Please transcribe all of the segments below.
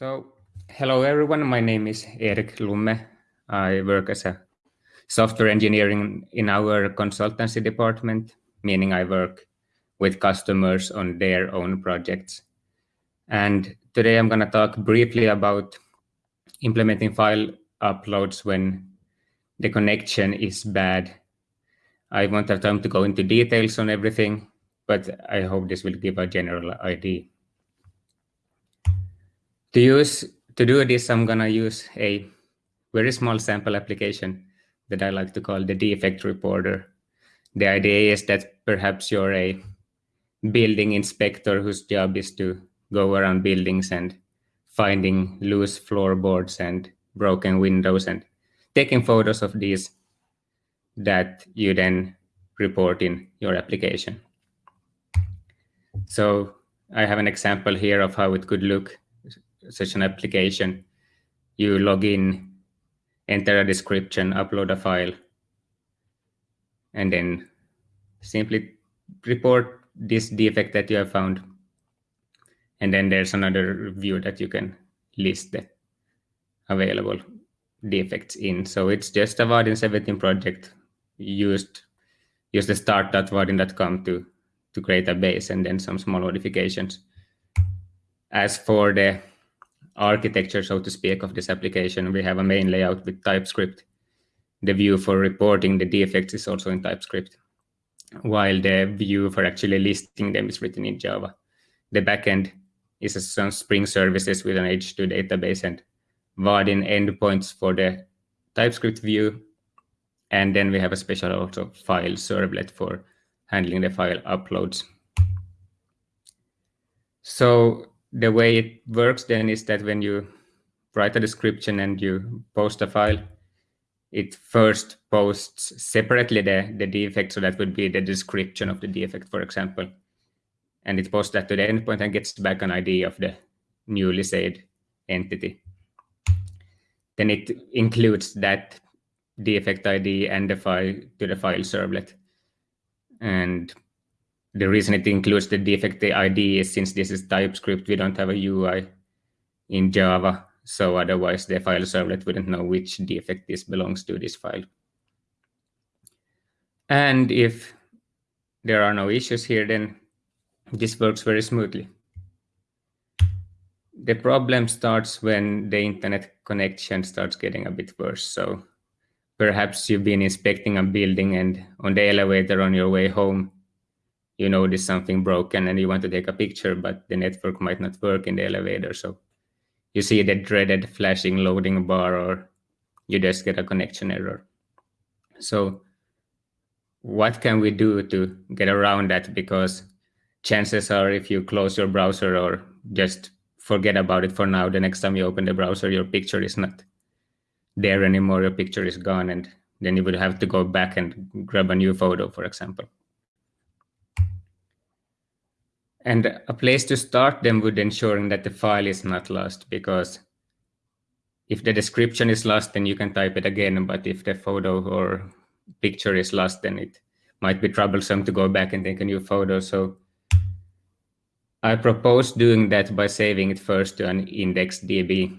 So, hello everyone. My name is Erik Lumme. I work as a software engineering in our consultancy department, meaning I work with customers on their own projects. And today I'm going to talk briefly about implementing file uploads when the connection is bad. I won't have time to go into details on everything, but I hope this will give a general idea. To use to do this, I'm gonna use a very small sample application that I like to call the defect reporter. The idea is that perhaps you're a building inspector whose job is to go around buildings and finding loose floorboards and broken windows and taking photos of these that you then report in your application. So I have an example here of how it could look such an application, you log in, enter a description, upload a file, and then simply report this defect that you have found. And then there's another view that you can list the available defects in. So it's just a Vaadin 17 project used use the start.vaadin.com to to create a base and then some small modifications. As for the architecture, so to speak, of this application. We have a main layout with TypeScript. The view for reporting the defects is also in TypeScript, while the view for actually listing them is written in Java. The backend is some Spring services with an H2 database and Vaadin endpoints for the TypeScript view. And then we have a special also file servlet for handling the file uploads. So the way it works then is that when you write a description and you post a file, it first posts separately the, the defect. So that would be the description of the defect, for example. And it posts that to the endpoint and gets back an ID of the newly saved entity. Then it includes that defect ID and the file to the file servlet. And the reason it includes the defect ID is since this is TypeScript, we don't have a UI in Java. So otherwise the file servlet wouldn't know which defect this belongs to this file. And if there are no issues here, then this works very smoothly. The problem starts when the internet connection starts getting a bit worse. So perhaps you've been inspecting a building and on the elevator on your way home, you notice something broken and you want to take a picture, but the network might not work in the elevator. So you see the dreaded flashing loading bar or you just get a connection error. So what can we do to get around that? Because chances are if you close your browser or just forget about it for now, the next time you open the browser, your picture is not there anymore, your picture is gone, and then you would have to go back and grab a new photo, for example. And a place to start them would ensuring that the file is not lost because if the description is lost, then you can type it again. But if the photo or picture is lost, then it might be troublesome to go back and take a new photo. So I propose doing that by saving it first to an IndexedDB.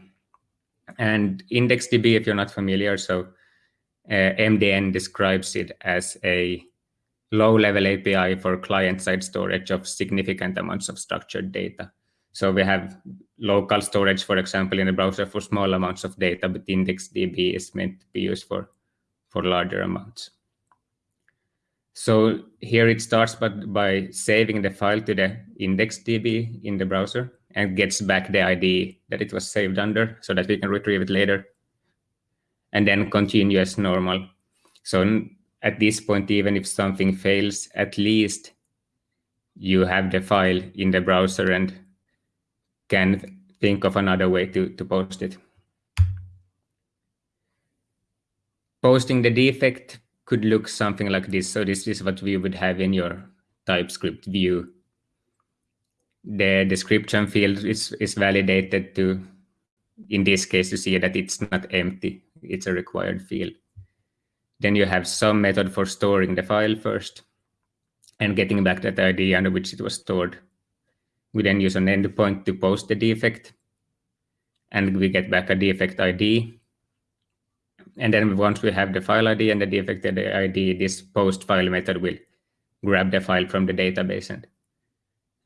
And IndexedDB, if you're not familiar, so uh, MDN describes it as a low-level API for client-side storage of significant amounts of structured data. So we have local storage, for example, in the browser for small amounts of data, but IndexedDB is meant to be used for, for larger amounts. So here it starts by, by saving the file to the IndexedDB in the browser and gets back the ID that it was saved under so that we can retrieve it later and then continue as normal. So at this point, even if something fails, at least you have the file in the browser and can think of another way to, to post it. Posting the defect could look something like this. So this is what we would have in your TypeScript view. The description field is, is validated to, in this case, to see that it's not empty. It's a required field. Then you have some method for storing the file first and getting back that ID under which it was stored. We then use an endpoint to post the defect. and we get back a defect ID. And then once we have the file ID and the defect ID, this post file method will grab the file from the database and,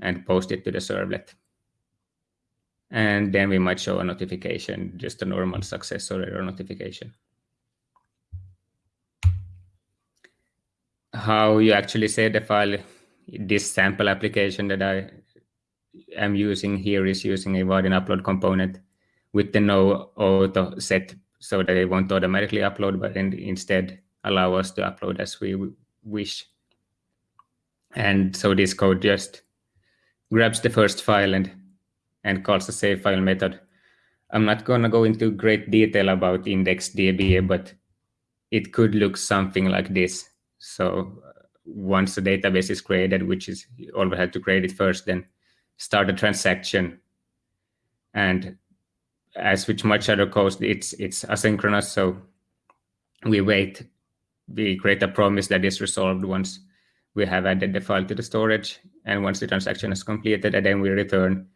and post it to the servlet. And then we might show a notification, just a normal success or error notification. How you actually save the file, this sample application that I am using here is using a Vaadin upload component with the no auto set so that it won't automatically upload, but instead allow us to upload as we wish. And so this code just grabs the first file and, and calls the save file method. I'm not going to go into great detail about IndexedDB, but it could look something like this. So uh, once the database is created, which is you always had to create it first, then start a transaction. And as with much other code, it's it's asynchronous. So we wait, we create a promise that is resolved once we have added the file to the storage. And once the transaction is completed, and then we return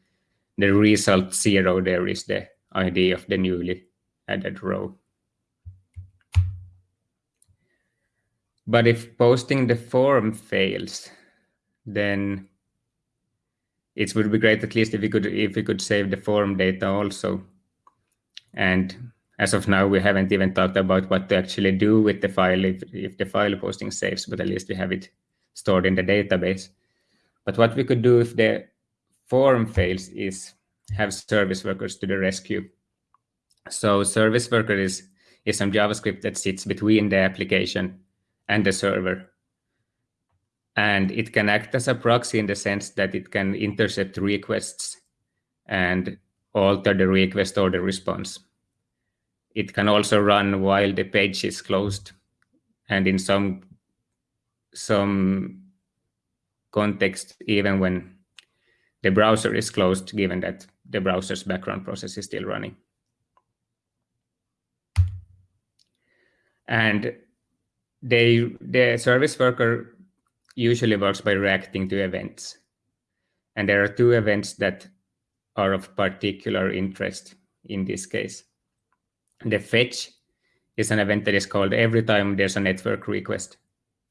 the result zero. There is the ID of the newly added row. But if posting the form fails, then it would be great at least if we could if we could save the form data also. And as of now, we haven't even talked about what to actually do with the file if, if the file posting saves, but at least we have it stored in the database. But what we could do if the form fails is have service workers to the rescue. So service worker is, is some JavaScript that sits between the application and the server. And it can act as a proxy in the sense that it can intercept requests and alter the request or the response. It can also run while the page is closed. And in some some context even when the browser is closed, given that the browser's background process is still running. And they, the service worker usually works by reacting to events. And there are two events that are of particular interest in this case. The fetch is an event that is called every time there's a network request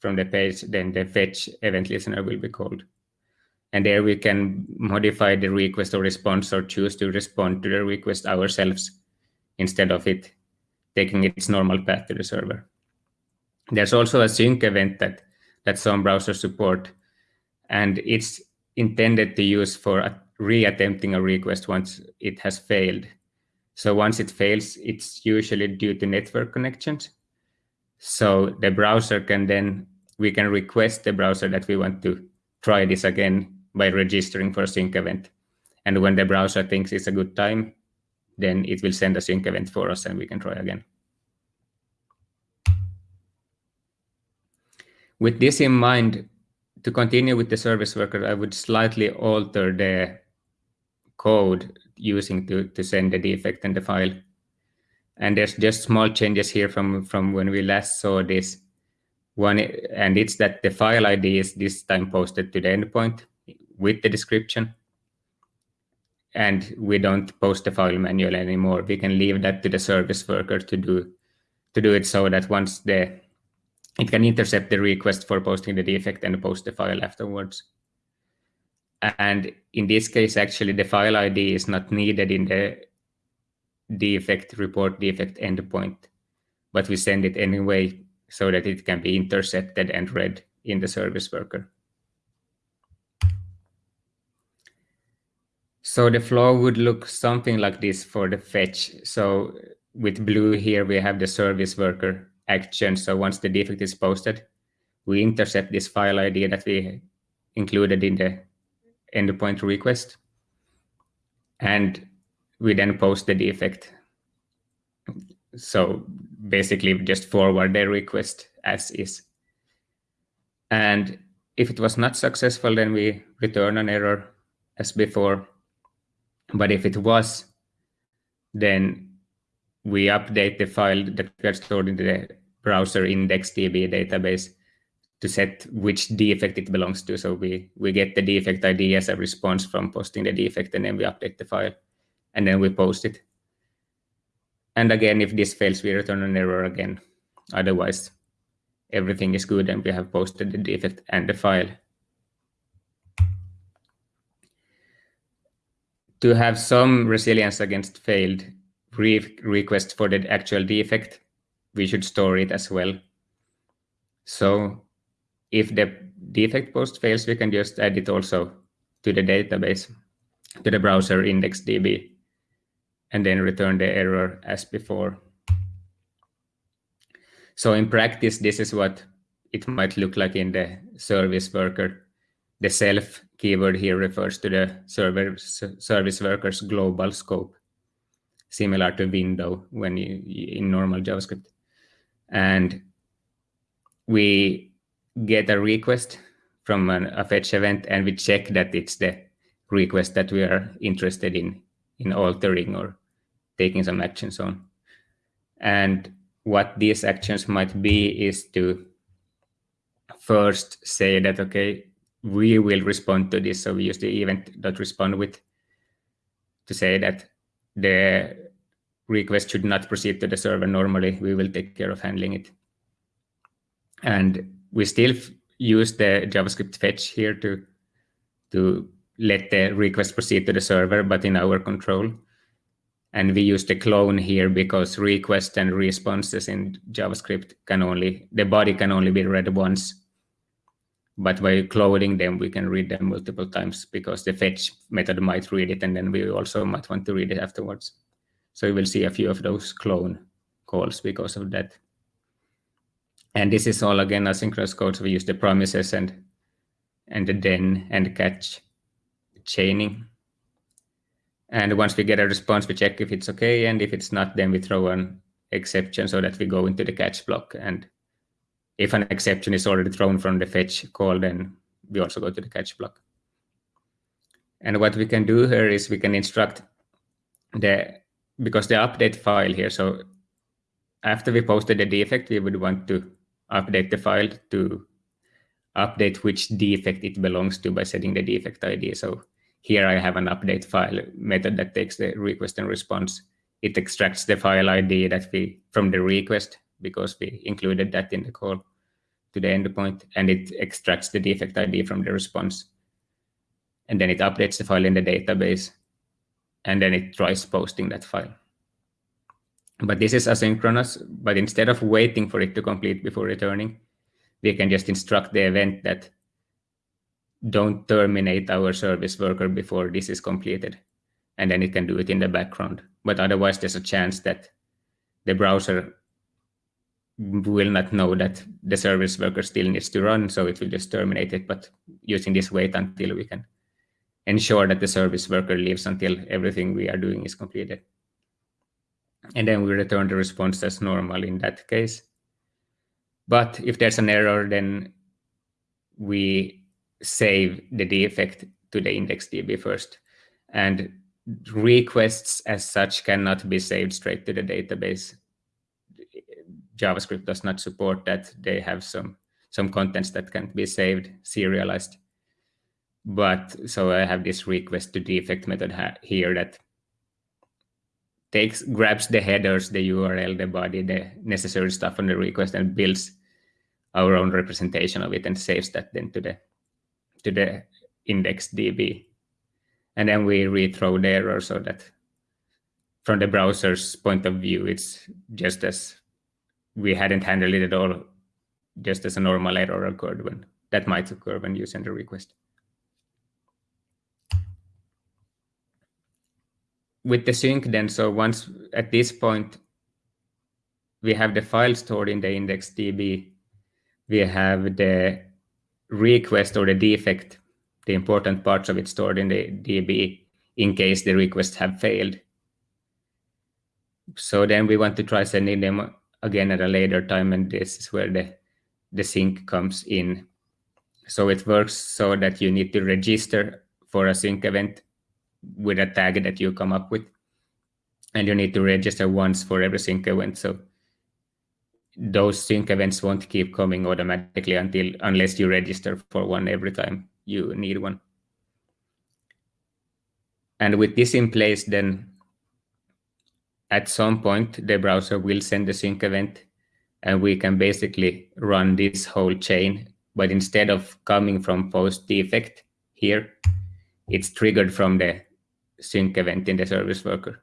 from the page, then the fetch event listener will be called. And there we can modify the request or response or choose to respond to the request ourselves instead of it taking its normal path to the server. There's also a sync event that, that some browsers support, and it's intended to use for re-attempting a request once it has failed. So once it fails, it's usually due to network connections. So the browser can then, we can request the browser that we want to try this again by registering for a sync event. And when the browser thinks it's a good time, then it will send a sync event for us and we can try again. With this in mind, to continue with the service worker, I would slightly alter the code using to, to send the defect and the file. And there's just small changes here from, from when we last saw this one, and it's that the file ID is this time posted to the endpoint with the description. And we don't post the file manually anymore. We can leave that to the service worker to do to do it so that once the it can intercept the request for posting the defect and post the file afterwards. And in this case, actually, the file ID is not needed in the defect report defect endpoint, but we send it anyway so that it can be intercepted and read in the service worker. So the flow would look something like this for the fetch. So with blue here, we have the service worker action. So once the defect is posted, we intercept this file ID that we included in the endpoint request. And we then post the defect. So basically just forward the request as is. And if it was not successful, then we return an error as before. But if it was, then we update the file that gets stored in the browser index DB database to set which defect it belongs to. So we, we get the defect ID as a response from posting the defect, and then we update the file, and then we post it. And again, if this fails, we return an error again. Otherwise, everything is good and we have posted the defect and the file. To have some resilience against failed re requests for the actual defect, we should store it as well. So if the defect post fails, we can just add it also to the database, to the browser index DB, and then return the error as before. So in practice, this is what it might look like in the service worker. The self keyword here refers to the server service worker's global scope, similar to window when you in normal JavaScript. And we get a request from an, a fetch event and we check that it's the request that we are interested in in altering or taking some actions on. And what these actions might be is to first say that, okay, we will respond to this. So we use the event.respond with to say that the request should not proceed to the server normally. We will take care of handling it. And we still use the JavaScript fetch here to, to let the request proceed to the server, but in our control. And we use the clone here because requests and responses in JavaScript can only, the body can only be read once. But by cloning them, we can read them multiple times because the fetch method might read it and then we also might want to read it afterwards. So you will see a few of those clone calls because of that. And this is all again asynchronous code. So we use the promises and and the then and catch chaining. And once we get a response, we check if it's okay. And if it's not, then we throw an exception so that we go into the catch block. And if an exception is already thrown from the fetch call, then we also go to the catch block. And what we can do here is we can instruct the, because the update file here, so after we posted the defect, we would want to update the file to update which defect it belongs to by setting the defect ID. So here I have an update file method that takes the request and response. It extracts the file ID that we from the request because we included that in the call to the endpoint, and it extracts the defect ID from the response. And then it updates the file in the database, and then it tries posting that file. But this is asynchronous, but instead of waiting for it to complete before returning, we can just instruct the event that don't terminate our service worker before this is completed. And then it can do it in the background. But otherwise, there's a chance that the browser will not know that the service worker still needs to run, so it will just terminate it. But using this wait until we can ensure that the service worker lives until everything we are doing is completed. And then we return the response as normal in that case. But if there's an error, then we save the defect to the IndexedDB first. And requests as such cannot be saved straight to the database. JavaScript does not support that. They have some, some contents that can be saved, serialized. But so I have this request to defect method here that takes grabs the headers, the URL, the body, the necessary stuff on the request and builds our own representation of it and saves that then to the to the index DB. And then we rethrow the error so that from the browser's point of view, it's just as we hadn't handled it at all, just as a normal error occurred when that might occur when you send a request. With the sync then, so once at this point, we have the file stored in the index DB, we have the request or the defect, the important parts of it stored in the DB in case the requests have failed. So then we want to try sending them again at a later time, and this is where the, the sync comes in. So it works so that you need to register for a sync event with a tag that you come up with. And you need to register once for every sync event. So those sync events won't keep coming automatically until unless you register for one every time you need one. And with this in place, then at some point, the browser will send the sync event, and we can basically run this whole chain. But instead of coming from post defect here, it's triggered from the sync event in the service worker.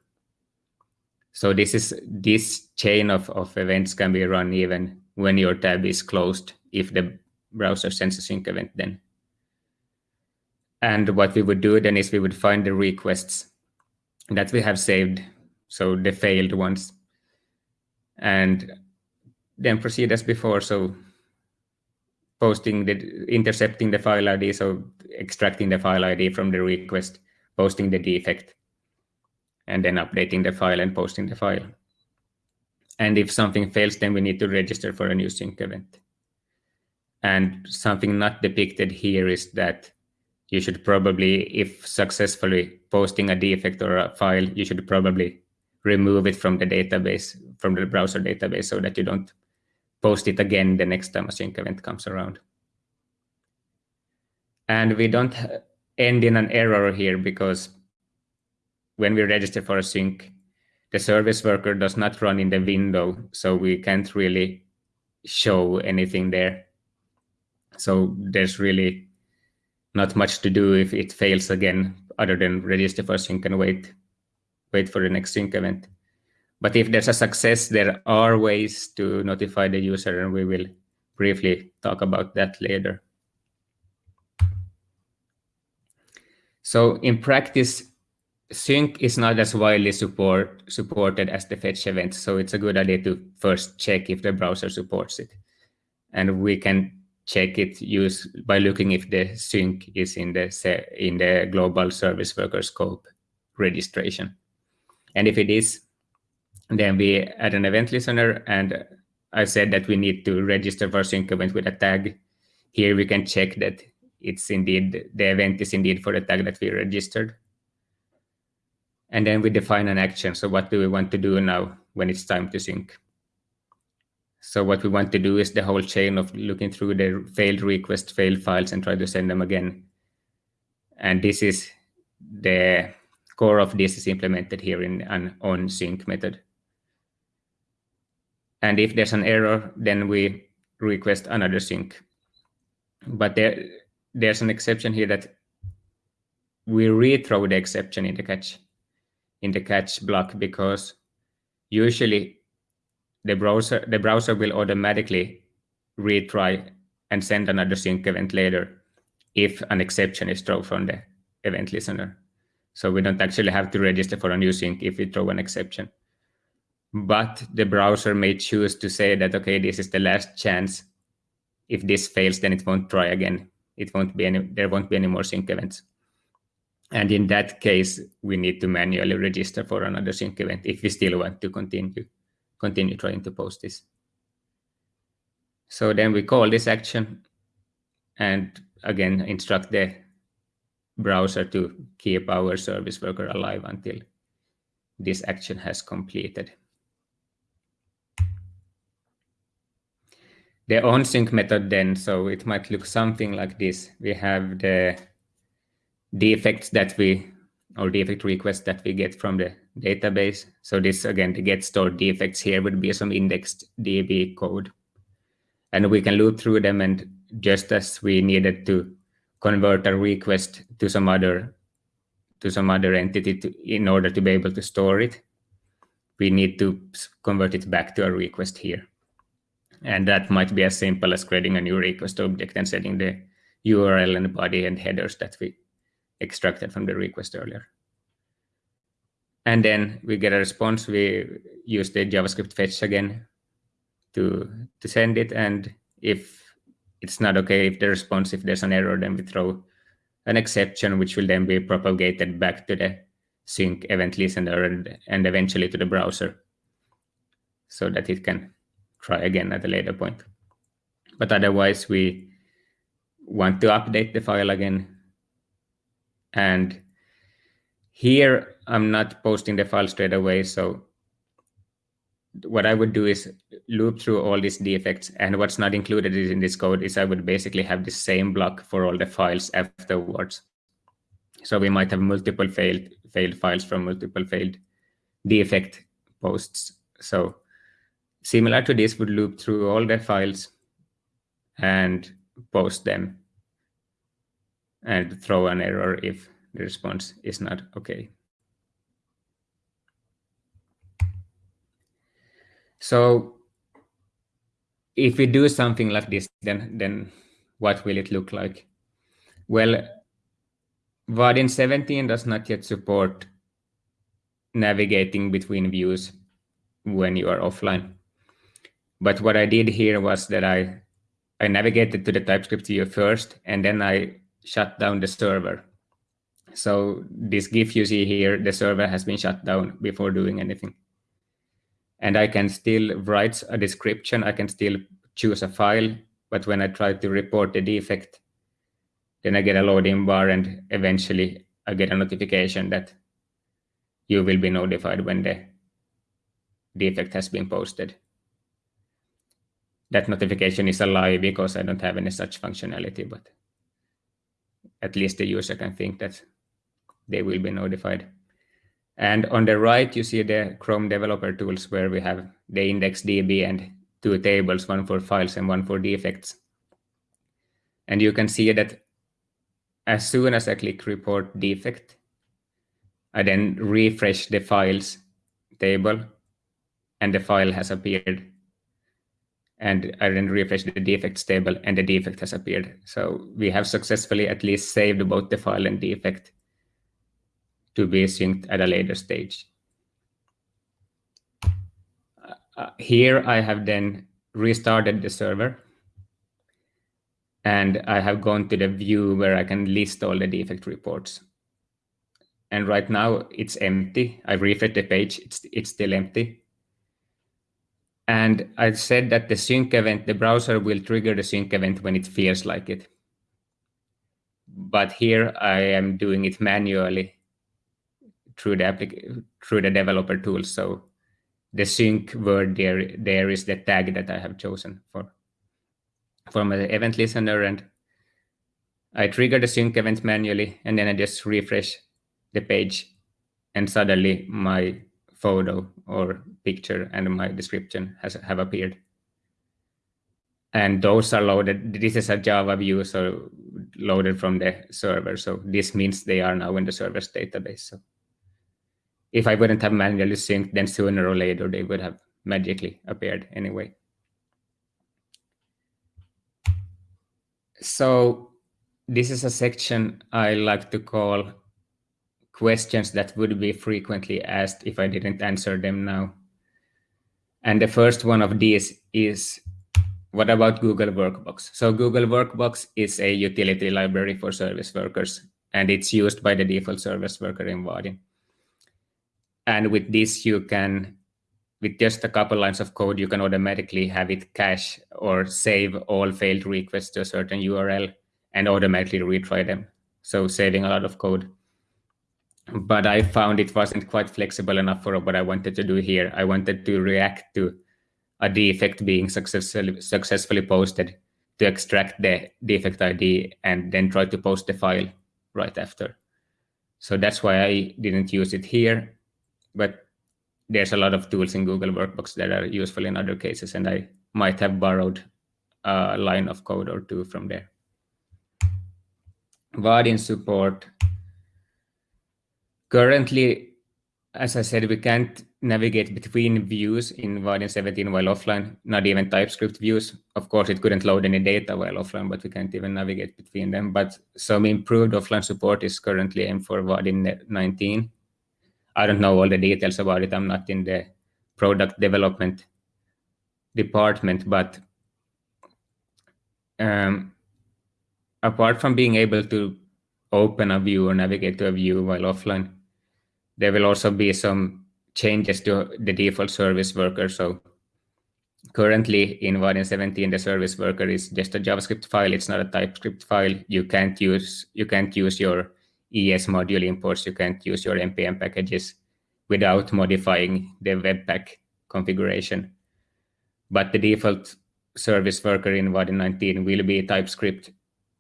So this is this chain of, of events can be run even when your tab is closed if the browser sends a sync event then. And what we would do then is we would find the requests that we have saved, so the failed ones, and then proceed as before. So posting the intercepting the file ID, so extracting the file ID from the request, posting the defect, and then updating the file and posting the file. And if something fails, then we need to register for a new sync event. And something not depicted here is that you should probably, if successfully posting a defect or a file, you should probably remove it from the database, from the browser database, so that you don't post it again the next time a sync event comes around. And we don't end in an error here because when we register for a sync, the service worker does not run in the window, so we can't really show anything there. So there's really not much to do if it fails again, other than register for sync and wait, wait for the next sync event. But if there's a success, there are ways to notify the user, and we will briefly talk about that later. So in practice, sync is not as widely support, supported as the fetch event, so it's a good idea to first check if the browser supports it. And we can check it use by looking if the sync is in the in the global service worker scope registration. And if it is, then we add an event listener and I said that we need to register for sync event with a tag. Here we can check that it's indeed, the event is indeed for the tag that we registered. And then we define an action. So what do we want to do now when it's time to sync? So what we want to do is the whole chain of looking through the failed request, failed files, and try to send them again. And this is the core of this is implemented here in an on sync method. And if there's an error, then we request another sync. But there, there's an exception here that we rethrow the exception in the catch in the catch block because usually the browser the browser will automatically retry and send another sync event later if an exception is thrown from the event listener. So we don't actually have to register for a new sync if we throw an exception. But the browser may choose to say that, okay, this is the last chance. If this fails, then it won't try again. It won't be any, there won't be any more sync events. And in that case, we need to manually register for another sync event if we still want to continue continue trying to post this. So then we call this action and again instruct the browser to keep our service worker alive until this action has completed. The onSync method then, so it might look something like this. We have the defects that we or defect requests that we get from the database. So this, again, the get stored defects here would be some indexed DB code. And we can loop through them and just as we needed to convert a request to some other to some other entity to, in order to be able to store it, we need to convert it back to a request here. And that might be as simple as creating a new request object and setting the URL and body and headers that we extracted from the request earlier. And then we get a response. We use the JavaScript fetch again to, to send it. And if it's not okay, if the response, if there's an error, then we throw an exception, which will then be propagated back to the sync event listener and, and eventually to the browser so that it can try again at a later point. But otherwise, we want to update the file again and here, I'm not posting the file straight away. So what I would do is loop through all these defects. And what's not included in this code is I would basically have the same block for all the files afterwards. So we might have multiple failed, failed files from multiple failed defect posts. So similar to this would loop through all the files and post them and throw an error if the response is not okay. So if we do something like this, then, then what will it look like? Well, Vaadin 17 does not yet support navigating between views when you are offline. But what I did here was that I, I navigated to the TypeScript view first, and then I shut down the server. So this GIF you see here, the server has been shut down before doing anything. And I can still write a description. I can still choose a file. But when I try to report the defect, then I get a loading bar and eventually I get a notification that you will be notified when the defect has been posted. That notification is a lie because I don't have any such functionality, but at least the user can think that they will be notified. And on the right, you see the Chrome developer tools where we have the index DB and two tables, one for files and one for defects. And you can see that as soon as I click report defect, I then refresh the files table and the file has appeared. And I then refresh the defects table and the defect has appeared. So we have successfully at least saved both the file and defect to be synced at a later stage. Uh, here I have then restarted the server and I have gone to the view where I can list all the defect reports. And right now it's empty. I refresh the page, it's, it's still empty. And I said that the sync event, the browser will trigger the sync event when it feels like it. But here I am doing it manually through the through the developer tools. So the sync word there there is the tag that I have chosen for for my event listener, and I trigger the sync event manually, and then I just refresh the page, and suddenly my photo or picture and my description has have appeared. And those are loaded. This is a Java view, so loaded from the server. So this means they are now in the server's database. So if I wouldn't have manually synced, then sooner or later they would have magically appeared anyway. So this is a section I like to call questions that would be frequently asked if I didn't answer them now. And the first one of these is, what about Google Workbox? So Google Workbox is a utility library for service workers, and it's used by the default service worker in Vaadin. And with this, you can, with just a couple lines of code, you can automatically have it cache or save all failed requests to a certain URL and automatically retry them. So saving a lot of code. But I found it wasn't quite flexible enough for what I wanted to do here. I wanted to react to a defect being successfully, successfully posted to extract the defect ID and then try to post the file right after. So that's why I didn't use it here but there's a lot of tools in Google Workbox that are useful in other cases, and I might have borrowed a line of code or two from there. Vaadin support. Currently, as I said, we can't navigate between views in Vaadin 17 while offline, not even TypeScript views. Of course, it couldn't load any data while offline, but we can't even navigate between them. But some improved offline support is currently aimed for Vaadin 19. I don't know all the details about it. I'm not in the product development department, but um, apart from being able to open a view or navigate to a view while offline, there will also be some changes to the default service worker. So currently in Vaadin 17, the service worker is just a JavaScript file. It's not a TypeScript file. You can't use you can't use your ES module imports, you can't use your npm packages without modifying the Webpack configuration. But the default service worker in Vaadin 19 will be TypeScript,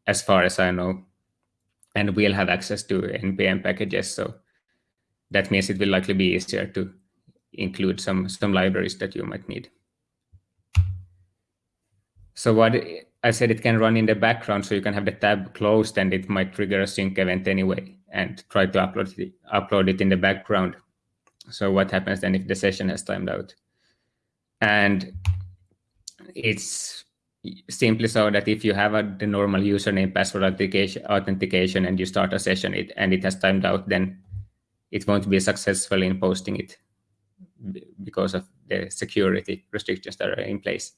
as far as I know, and will have access to npm packages. So that means it will likely be easier to include some, some libraries that you might need. So what I said, it can run in the background, so you can have the tab closed and it might trigger a sync event anyway and try to upload it, upload it in the background. So what happens then if the session has timed out? And it's simply so that if you have a, the normal username password authentication, authentication and you start a session it, and it has timed out, then it won't be successful in posting it because of the security restrictions that are in place.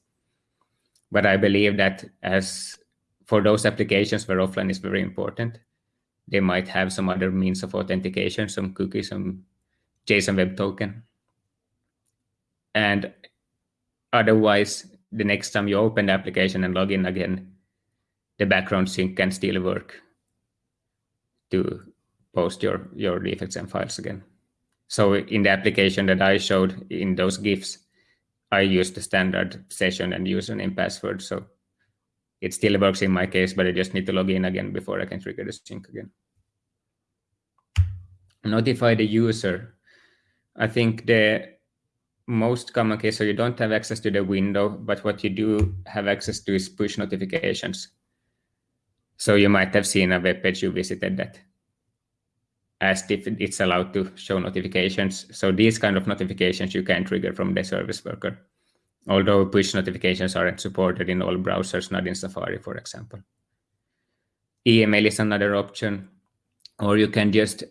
But I believe that as for those applications where offline is very important, they might have some other means of authentication, some cookie, some JSON Web Token. And otherwise, the next time you open the application and log in again, the background sync can still work to post your, your defects and files again. So in the application that I showed in those GIFs, I used the standard session and username password. So it still works in my case, but I just need to log in again before I can trigger the sync again. Notify the user. I think the most common case, so you don't have access to the window, but what you do have access to is push notifications. So you might have seen a web page you visited that asked if it's allowed to show notifications. So these kind of notifications you can trigger from the service worker, although push notifications aren't supported in all browsers, not in Safari, for example. Email is another option, or you can just,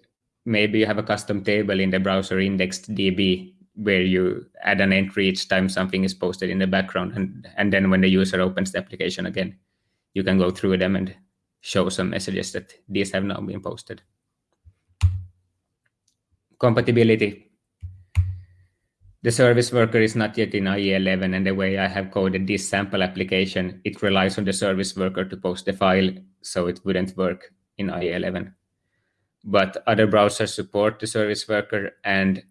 maybe you have a custom table in the browser indexed DB where you add an entry each time something is posted in the background. And, and then when the user opens the application again, you can go through them and show some messages that these have now been posted compatibility. The service worker is not yet in IE11, and the way I have coded this sample application, it relies on the service worker to post the file, so it wouldn't work in IE11. But other browsers support the service worker, and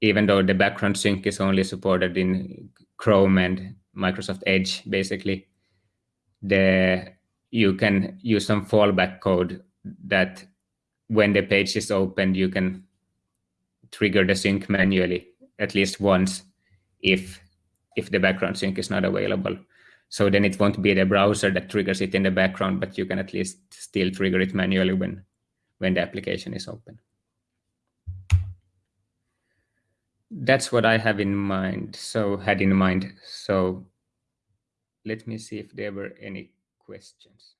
even though the background sync is only supported in Chrome and Microsoft Edge, basically, the you can use some fallback code that when the page is opened, you can trigger the sync manually at least once if if the background sync is not available. So then it won't be the browser that triggers it in the background, but you can at least still trigger it manually when, when the application is open. That's what I have in mind, so had in mind. So let me see if there were any questions.